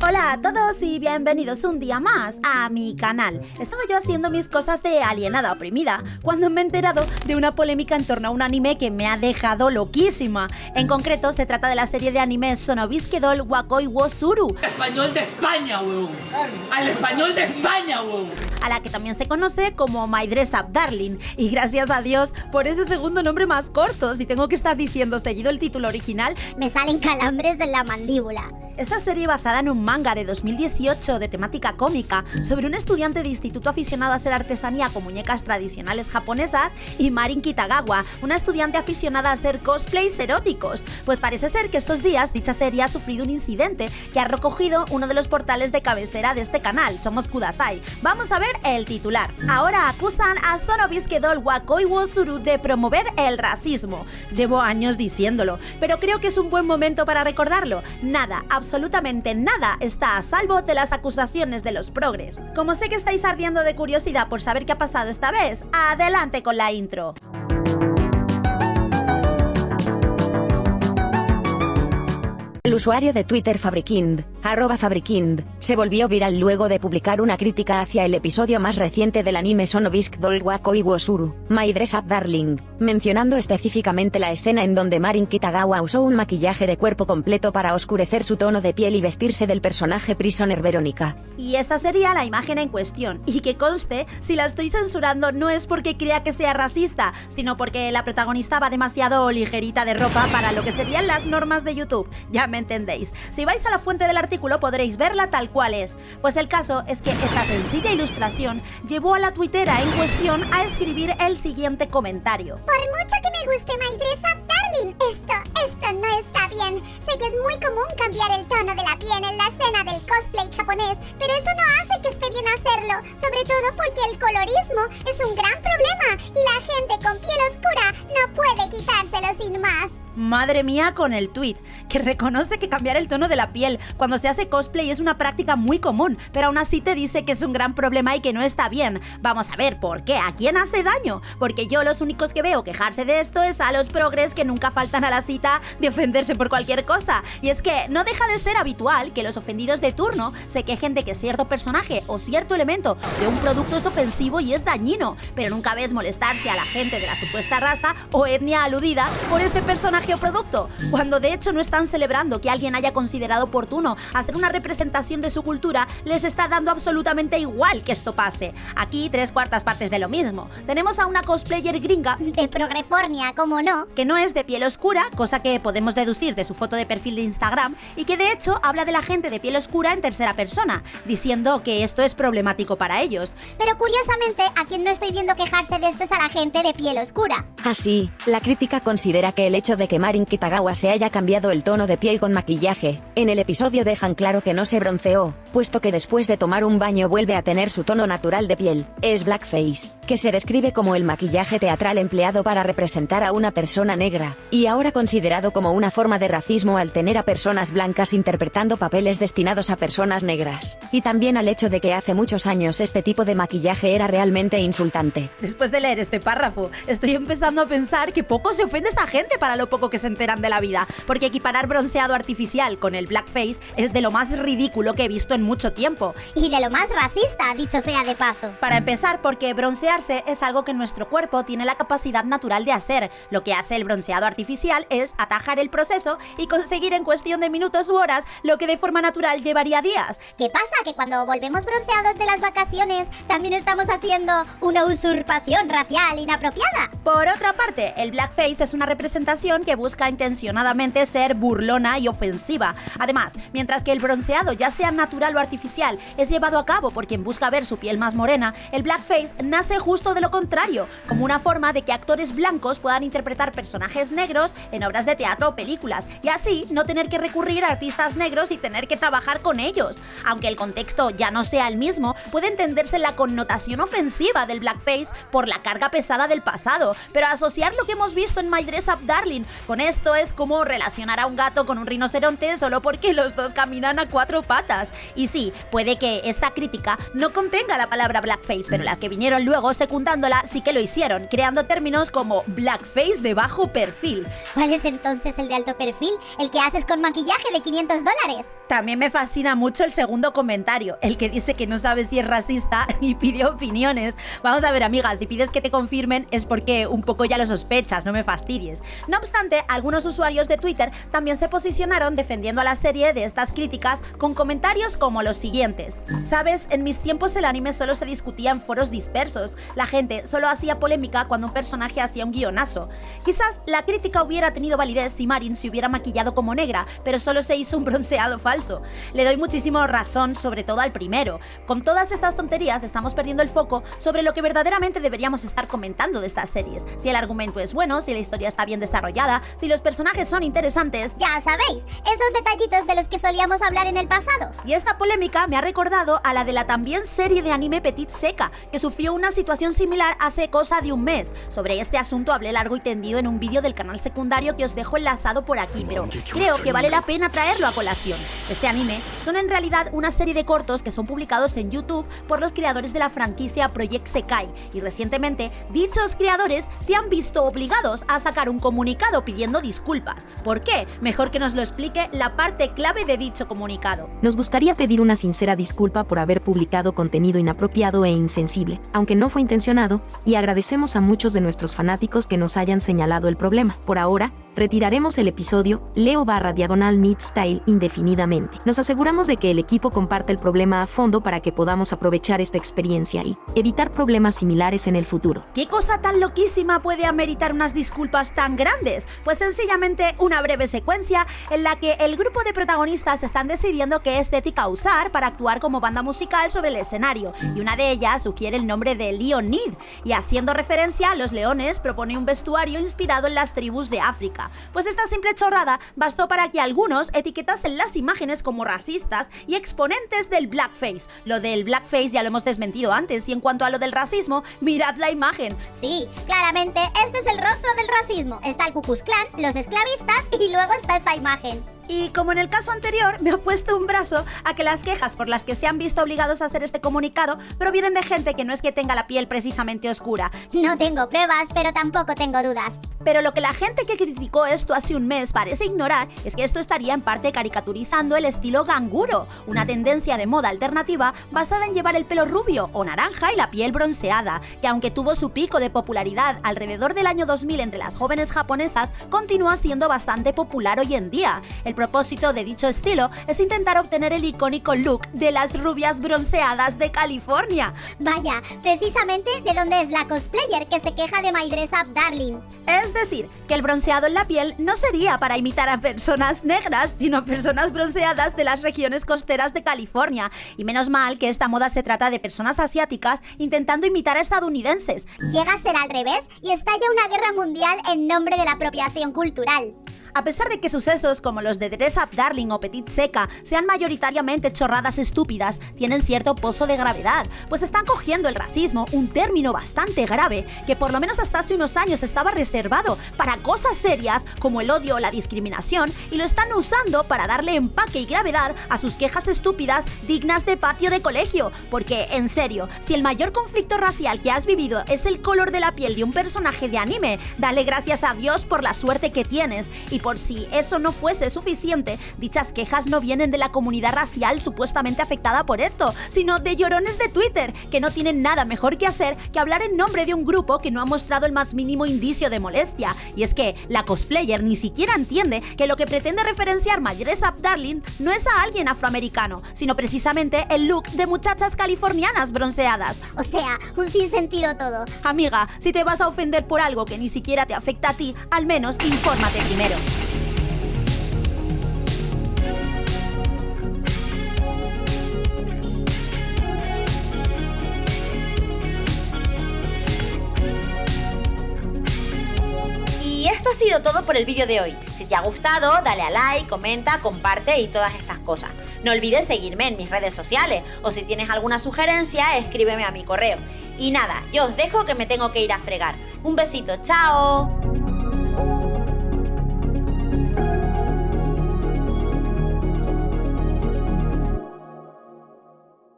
Hola a todos y bienvenidos un día más a mi canal. Estaba yo haciendo mis cosas de alienada oprimida cuando me he enterado de una polémica en torno a un anime que me ha dejado loquísima. En concreto se trata de la serie de anime Sonobiske Doll Wakoi Wosuru. Español de España, weón. Al español de España, weón. A la que también se conoce como My Dress Up Darling. Y gracias a Dios por ese segundo nombre más corto. Si tengo que estar diciendo seguido el título original, me salen calambres en la mandíbula. Esta serie basada en un manga de 2018 de temática cómica sobre un estudiante de instituto aficionado a hacer artesanía con muñecas tradicionales japonesas y Marin Kitagawa, una estudiante aficionada a hacer cosplays eróticos. Pues parece ser que estos días dicha serie ha sufrido un incidente que ha recogido uno de los portales de cabecera de este canal, Somos Kudasai. Vamos a ver el titular. Ahora acusan a Sonobiske Doll Wakoi Wosuru de promover el racismo. Llevo años diciéndolo, pero creo que es un buen momento para recordarlo. Nada, absolutamente nada está a salvo de las acusaciones de los progres. Como sé que estáis ardiendo de curiosidad por saber qué ha pasado esta vez, adelante con la intro. El usuario de Twitter Fabrikind, arroba Fabrikind, se volvió viral luego de publicar una crítica hacia el episodio más reciente del anime Sonobisk Doll Wakoi Wosuru, My Dress Up Darling, mencionando específicamente la escena en donde Marin Kitagawa usó un maquillaje de cuerpo completo para oscurecer su tono de piel y vestirse del personaje Prisoner Verónica. Y esta sería la imagen en cuestión, y que conste, si la estoy censurando no es porque crea que sea racista, sino porque la protagonista va demasiado ligerita de ropa para lo que serían las normas de YouTube. Ya me entendéis. Si vais a la fuente del artículo podréis verla tal cual es. Pues el caso es que esta sencilla ilustración llevó a la tuitera en cuestión a escribir el siguiente comentario. Por mucho que me guste Up Darling, esto, esto no está bien. Sé que es muy común cambiar el tono de la piel en la escena del cosplay japonés, pero eso no hace que esté bien hacerlo, sobre todo porque el colorismo es un gran problema y la gente con piel oscura no puede quitárselo sin más. Madre mía con el tweet, que reconoce que cambiar el tono de la piel cuando se hace cosplay es una práctica muy común, pero aún así te dice que es un gran problema y que no está bien. Vamos a ver, ¿por qué? ¿A quién hace daño? Porque yo los únicos que veo quejarse de esto es a los progres que nunca faltan a la cita de ofenderse por cualquier cosa. Y es que no deja de ser habitual que los ofendidos de turno se quejen de que cierto personaje o cierto elemento de un producto es ofensivo y es dañino, pero nunca ves molestarse a la gente de la supuesta raza o etnia aludida por este personaje o producto, cuando de hecho no están celebrando que alguien haya considerado oportuno hacer una representación de su cultura, les está dando absolutamente igual que esto pase. Aquí tres cuartas partes de lo mismo. Tenemos a una cosplayer gringa de Progrefornia, como no, que no es de piel oscura, cosa que podemos deducir de su foto de perfil de Instagram, y que de hecho habla de la gente de piel oscura en tercera persona, diciendo que esto es problemático para ellos. Pero curiosamente, a quien no estoy viendo quejarse de esto es a la gente de piel oscura. Así, la crítica considera que el hecho de que Marin Kitagawa se haya cambiado el tono de piel con maquillaje, en el episodio dejan claro que no se bronceó, puesto que después de tomar un baño vuelve a tener su tono natural de piel, es blackface, que se describe como el maquillaje teatral empleado para representar a una persona negra, y ahora considerado como una forma de racismo al tener a personas blancas interpretando papeles destinados a personas negras, y también al hecho de que hace muchos años este tipo de maquillaje era realmente insultante. Después de leer este párrafo, estoy empezando a pensar que poco se ofende esta gente para lo poco que se enteran de la vida, porque equiparar bronceado artificial con el blackface es de lo más ridículo que he visto mucho tiempo. Y de lo más racista, dicho sea de paso. Para empezar, porque broncearse es algo que nuestro cuerpo tiene la capacidad natural de hacer. Lo que hace el bronceado artificial es atajar el proceso y conseguir en cuestión de minutos u horas lo que de forma natural llevaría días. ¿Qué pasa? Que cuando volvemos bronceados de las vacaciones, también estamos haciendo una usurpación racial inapropiada. Por otra parte, el blackface es una representación que busca intencionadamente ser burlona y ofensiva. Además, mientras que el bronceado, ya sea natural o artificial, es llevado a cabo por quien busca ver su piel más morena, el blackface nace justo de lo contrario, como una forma de que actores blancos puedan interpretar personajes negros en obras de teatro o películas, y así no tener que recurrir a artistas negros y tener que trabajar con ellos. Aunque el contexto ya no sea el mismo, puede entenderse la connotación ofensiva del blackface por la carga pesada del pasado, pero asociar lo que hemos visto en My Dress Up Darling Con esto es como relacionar a un gato con un rinoceronte solo porque los dos caminan a cuatro patas. Y sí, puede que esta crítica no contenga la palabra blackface, pero las que vinieron luego secundándola sí que lo hicieron, creando términos como blackface de bajo perfil. ¿Cuál es entonces el de alto perfil? El que haces con maquillaje de 500 dólares. También me fascina mucho el segundo comentario, el que dice que no sabe si es racista y pide opiniones. Vamos a ver, amigas, si pides que te confirmen es porque un poco ya lo sospechas, no me fastidies. No obstante, algunos usuarios de Twitter también se posicionaron defendiendo a la serie de estas críticas con comentarios como los siguientes. Sabes, en mis tiempos el anime solo se discutía en foros dispersos. La gente solo hacía polémica cuando un personaje hacía un guionazo. Quizás la crítica hubiera tenido validez si Marin se hubiera maquillado como negra, pero solo se hizo un bronceado falso. Le doy muchísimo razón, sobre todo al primero. Con todas estas tonterías estamos perdiendo el foco sobre lo que verdaderamente deberíamos estar comentando de estas series. Si el argumento es bueno, si la historia está bien desarrollada, si los personajes son interesantes. Ya sabéis, esos detallitos de los que solíamos hablar en el pasado. Y esta polémica me ha recordado a la de la también serie de anime Petit Seca, que sufrió una situación similar hace cosa de un mes. Sobre este asunto hablé largo y tendido en un vídeo del canal secundario que os dejo enlazado por aquí, pero creo que vale la pena traerlo a colación. Este anime son en realidad una serie de cortos que son publicados en YouTube por los creadores de la franquicia Project Sekai, y recientemente dichos creadores se han visto obligados a sacar un comunicado pidiendo disculpas. ¿Por qué? Mejor que nos lo explique la parte clave de dicho comunicado. Nos gustaría pedir una sincera disculpa por haber publicado contenido inapropiado e insensible, aunque no fue intencionado, y agradecemos a muchos de nuestros fanáticos que nos hayan señalado el problema. Por ahora, retiraremos el episodio Leo barra diagonal Need Style indefinidamente. Nos aseguramos de que el equipo comparte el problema a fondo para que podamos aprovechar esta experiencia y evitar problemas similares en el futuro. ¿Qué cosa tan loquísima puede ameritar unas disculpas tan grandes? Pues sencillamente una breve secuencia en la que el grupo de protagonistas están decidiendo qué estética usar para actuar como banda musical sobre el escenario, y una de ellas sugiere el nombre de Leonid, y haciendo referencia a los leones propone un vestuario inspirado en las tribus de África. Pues esta simple chorrada bastó para que algunos etiquetasen las imágenes como racistas y exponentes del blackface. Lo del blackface ya lo hemos desmentido antes y en cuanto a lo del racismo, mirad la imagen. Sí, claramente este es el rostro del racismo. Está el Ku Klux los esclavistas y luego está esta imagen. Y como en el caso anterior, me ha puesto un brazo a que las quejas por las que se han visto obligados a hacer este comunicado provienen de gente que no es que tenga la piel precisamente oscura. No tengo pruebas, pero tampoco tengo dudas. Pero lo que la gente que criticó esto hace un mes parece ignorar es que esto estaría en parte caricaturizando el estilo ganguro, una tendencia de moda alternativa basada en llevar el pelo rubio o naranja y la piel bronceada, que aunque tuvo su pico de popularidad alrededor del año 2000 entre las jóvenes japonesas, continúa siendo bastante popular hoy en día. El propósito de dicho estilo es intentar obtener el icónico look de las rubias bronceadas de California. Vaya, precisamente de dónde es la cosplayer que se queja de My Dress Up Darling. Es decir, que el bronceado en la piel no sería para imitar a personas negras, sino personas bronceadas de las regiones costeras de California. Y menos mal que esta moda se trata de personas asiáticas intentando imitar a estadounidenses. Llega a ser al revés y estalla una guerra mundial en nombre de la apropiación cultural. A pesar de que sucesos como los de Dress Up Darling o Petit Seca sean mayoritariamente chorradas estúpidas, tienen cierto pozo de gravedad, pues están cogiendo el racismo, un término bastante grave que por lo menos hasta hace unos años estaba reservado para cosas serias como el odio o la discriminación y lo están usando para darle empaque y gravedad a sus quejas estúpidas dignas de patio de colegio. Porque, en serio, si el mayor conflicto racial que has vivido es el color de la piel de un personaje de anime, dale gracias a Dios por la suerte que tienes y por si eso no fuese suficiente, dichas quejas no vienen de la comunidad racial supuestamente afectada por esto, sino de llorones de Twitter, que no tienen nada mejor que hacer que hablar en nombre de un grupo que no ha mostrado el más mínimo indicio de molestia. Y es que la cosplayer ni siquiera entiende que lo que pretende referenciar My Dress Up Darling no es a alguien afroamericano, sino precisamente el look de muchachas californianas bronceadas. O sea, un sinsentido todo. Amiga, si te vas a ofender por algo que ni siquiera te afecta a ti, al menos infórmate primero. Todo por el vídeo de hoy. Si te ha gustado, dale a like, comenta, comparte y todas estas cosas. No olvides seguirme en mis redes sociales o si tienes alguna sugerencia, escríbeme a mi correo. Y nada, yo os dejo que me tengo que ir a fregar. Un besito, chao.